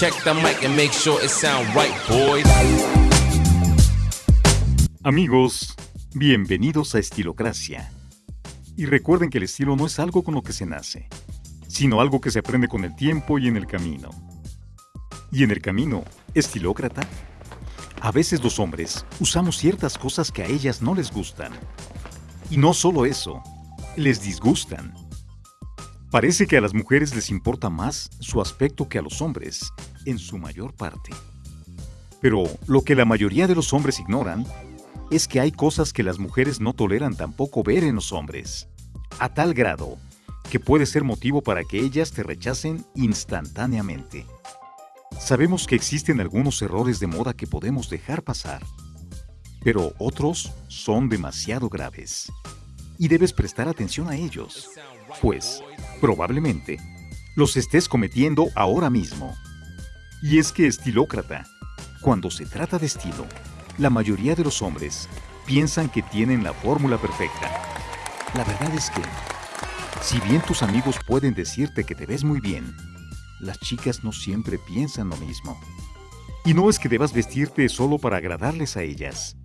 Check the mic and make sure it sound right, boys. Amigos, bienvenidos a Estilocracia. Y recuerden que el estilo no es algo con lo que se nace, sino algo que se aprende con el tiempo y en el camino. Y en el camino, estilócrata, a veces los hombres usamos ciertas cosas que a ellas no les gustan. Y no solo eso, les disgustan. Parece que a las mujeres les importa más su aspecto que a los hombres, en su mayor parte. Pero lo que la mayoría de los hombres ignoran es que hay cosas que las mujeres no toleran tampoco ver en los hombres, a tal grado que puede ser motivo para que ellas te rechacen instantáneamente. Sabemos que existen algunos errores de moda que podemos dejar pasar, pero otros son demasiado graves y debes prestar atención a ellos, pues probablemente los estés cometiendo ahora mismo. Y es que estilócrata, cuando se trata de estilo, la mayoría de los hombres piensan que tienen la fórmula perfecta. La verdad es que, si bien tus amigos pueden decirte que te ves muy bien, las chicas no siempre piensan lo mismo. Y no es que debas vestirte solo para agradarles a ellas,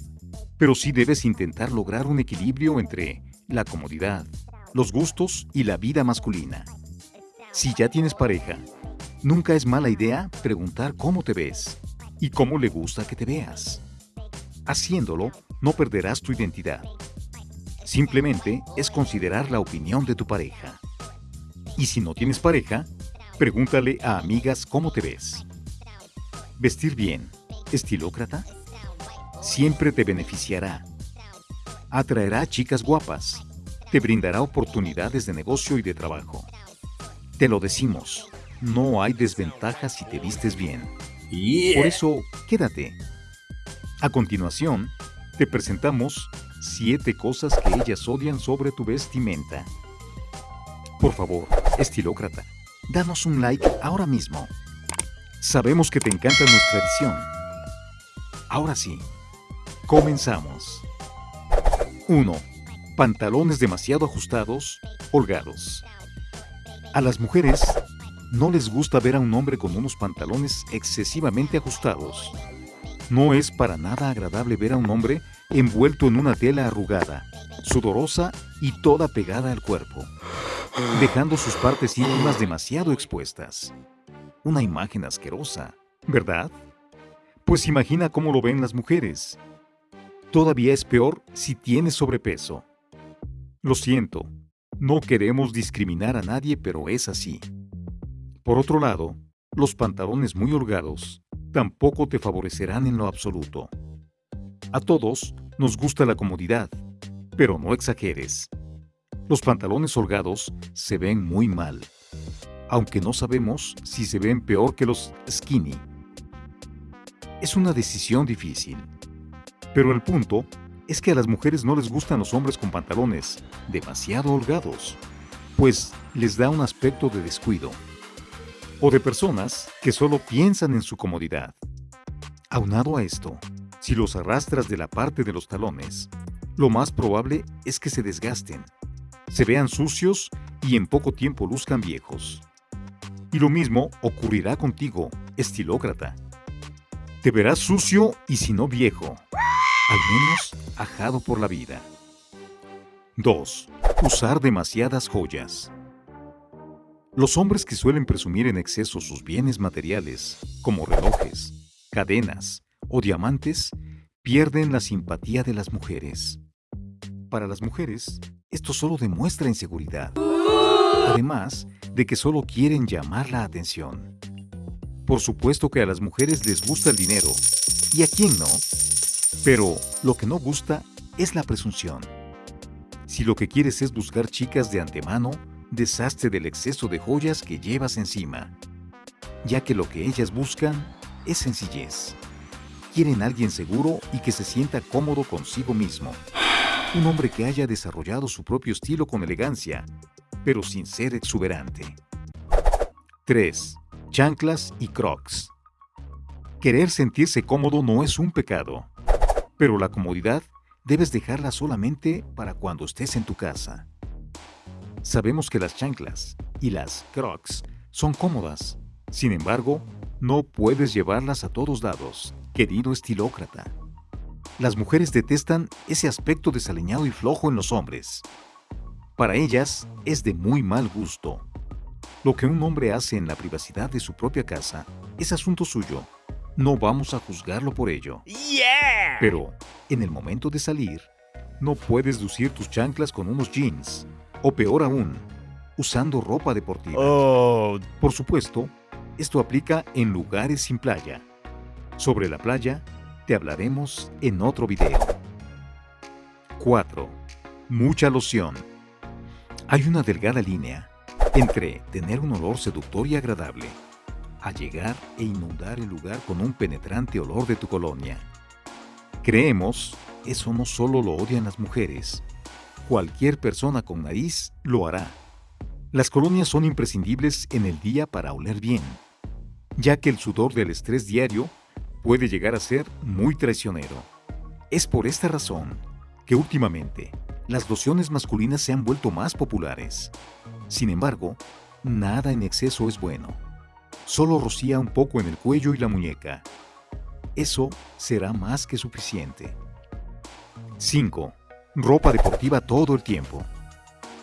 pero sí debes intentar lograr un equilibrio entre la comodidad, los gustos y la vida masculina. Si ya tienes pareja, nunca es mala idea preguntar cómo te ves y cómo le gusta que te veas. Haciéndolo, no perderás tu identidad. Simplemente es considerar la opinión de tu pareja. Y si no tienes pareja, pregúntale a amigas cómo te ves. Vestir bien, estilócrata, siempre te beneficiará atraerá chicas guapas, te brindará oportunidades de negocio y de trabajo. Te lo decimos, no hay desventajas si te vistes bien. Por eso, quédate. A continuación, te presentamos siete cosas que ellas odian sobre tu vestimenta. Por favor, estilócrata, danos un like ahora mismo. Sabemos que te encanta nuestra edición. Ahora sí, comenzamos. 1. Pantalones demasiado ajustados, holgados. A las mujeres no les gusta ver a un hombre con unos pantalones excesivamente ajustados. No es para nada agradable ver a un hombre envuelto en una tela arrugada, sudorosa y toda pegada al cuerpo, dejando sus partes íntimas demasiado expuestas. Una imagen asquerosa, ¿verdad? Pues imagina cómo lo ven las mujeres. Todavía es peor si tienes sobrepeso. Lo siento, no queremos discriminar a nadie, pero es así. Por otro lado, los pantalones muy holgados tampoco te favorecerán en lo absoluto. A todos nos gusta la comodidad, pero no exageres. Los pantalones holgados se ven muy mal, aunque no sabemos si se ven peor que los skinny. Es una decisión difícil. Pero el punto es que a las mujeres no les gustan los hombres con pantalones demasiado holgados, pues les da un aspecto de descuido. O de personas que solo piensan en su comodidad. Aunado a esto, si los arrastras de la parte de los talones, lo más probable es que se desgasten, se vean sucios y en poco tiempo luzcan viejos. Y lo mismo ocurrirá contigo, estilócrata. Te verás sucio y si no viejo, al menos ajado por la vida. 2. Usar demasiadas joyas. Los hombres que suelen presumir en exceso sus bienes materiales, como relojes, cadenas o diamantes, pierden la simpatía de las mujeres. Para las mujeres, esto solo demuestra inseguridad, además de que solo quieren llamar la atención. Por supuesto que a las mujeres les gusta el dinero, y a quién no, pero lo que no gusta es la presunción. Si lo que quieres es buscar chicas de antemano, deshazte del exceso de joyas que llevas encima, ya que lo que ellas buscan es sencillez. Quieren alguien seguro y que se sienta cómodo consigo mismo. Un hombre que haya desarrollado su propio estilo con elegancia, pero sin ser exuberante. 3. Chanclas y crocs. Querer sentirse cómodo no es un pecado. Pero la comodidad debes dejarla solamente para cuando estés en tu casa. Sabemos que las chanclas y las crocs son cómodas. Sin embargo, No puedes llevarlas a todos lados, querido estilócrata. Las mujeres detestan ese aspecto desaliñado y flojo en los hombres. Para ellas es de muy mal gusto. Lo que un hombre hace en la privacidad de su propia casa es asunto suyo. No vamos a juzgarlo por ello. Pero, en el momento de salir, no puedes lucir tus chanclas con unos jeans. O peor aún, usando ropa deportiva. Oh, Por supuesto, esto aplica en lugares sin playa. Sobre la playa, te hablaremos en otro video. 4. Mucha loción. Hay una delgada línea entre tener un olor seductor y agradable, a llegar e inundar el lugar con un penetrante olor de tu colonia. Creemos, eso no solo lo odian las mujeres, cualquier persona con nariz lo hará. Las colonias son imprescindibles en el día para oler bien, ya que el sudor del estrés diario puede llegar a ser muy traicionero. Es por esta razón que últimamente las lociones masculinas se han vuelto más populares. Sin embargo, nada en exceso es bueno. Solo rocía un poco en el cuello y la muñeca. Eso será más que suficiente. 5. Ropa deportiva todo el tiempo.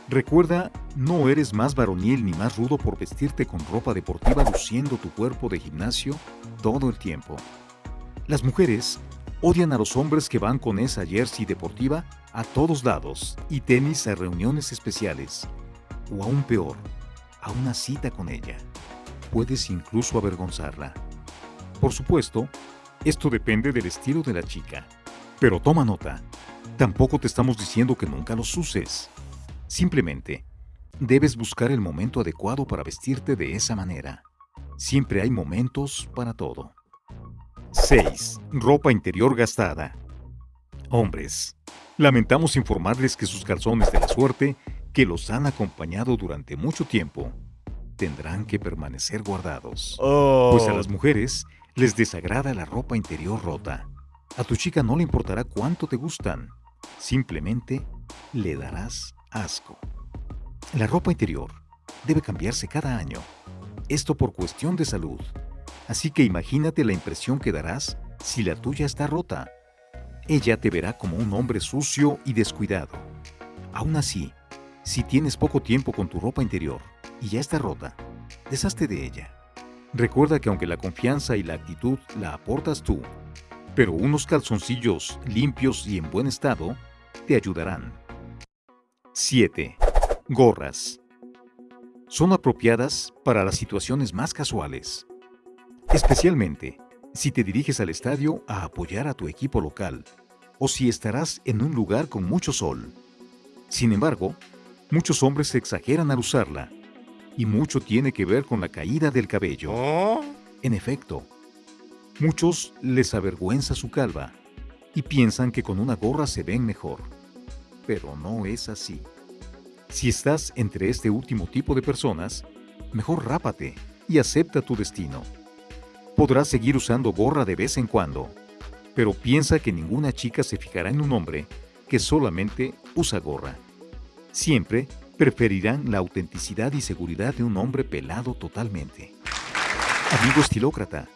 Recuerda, no eres más varonil ni más rudo por vestirte con ropa deportiva luciendo tu cuerpo de gimnasio todo el tiempo. Las mujeres odian a los hombres que van con esa jersey deportiva a todos lados y tenis a reuniones especiales. O aún peor, a una cita con ella. Puedes incluso avergonzarla. Por supuesto, esto depende del estilo de la chica. Pero toma nota, tampoco te estamos diciendo que nunca los uses. Simplemente, debes buscar el momento adecuado para vestirte de esa manera. Siempre hay momentos para todo. 6. Ropa interior gastada. Hombres, lamentamos informarles que sus calzones de la suerte, que los han acompañado durante mucho tiempo, tendrán que permanecer guardados. oh. Pues a las mujeres les desagrada la ropa interior rota. A tu chica no le importará cuánto te gustan. Simplemente le darás asco. La ropa interior debe cambiarse cada año. Esto por cuestión de salud. Así que imagínate la impresión que darás si la tuya está rota. Ella te verá como un hombre sucio y descuidado. Aún así, si tienes poco tiempo con tu ropa interior y ya está rota, deshazte de ella. Recuerda que aunque la confianza y la actitud la aportas tú, pero unos calzoncillos limpios y en buen estado te ayudarán. 7. Gorras. Son apropiadas para las situaciones más casuales, especialmente si te diriges al estadio a apoyar a tu equipo local o si estarás en un lugar con mucho sol. Sin embargo, muchos hombres exageran al usarla y mucho tiene que ver con la caída del cabello. Oh. En efecto, muchos les avergüenza su calva y piensan que con una gorra se ven mejor. Pero no es así. Si estás entre este último tipo de personas, mejor rápate y acepta tu destino. Podrás seguir usando gorra de vez en cuando, pero piensa que ninguna chica se fijará en un hombre que solamente usa gorra. Siempre preferirán la autenticidad y seguridad de un hombre pelado totalmente. Amigo estilócrata,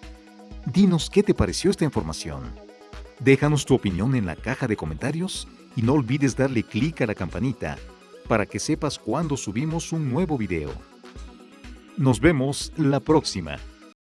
dinos qué te pareció esta información. Déjanos tu opinión en la caja de comentarios y no olvides darle clic a la campanita para que sepas cuando subimos un nuevo video. Nos vemos la próxima.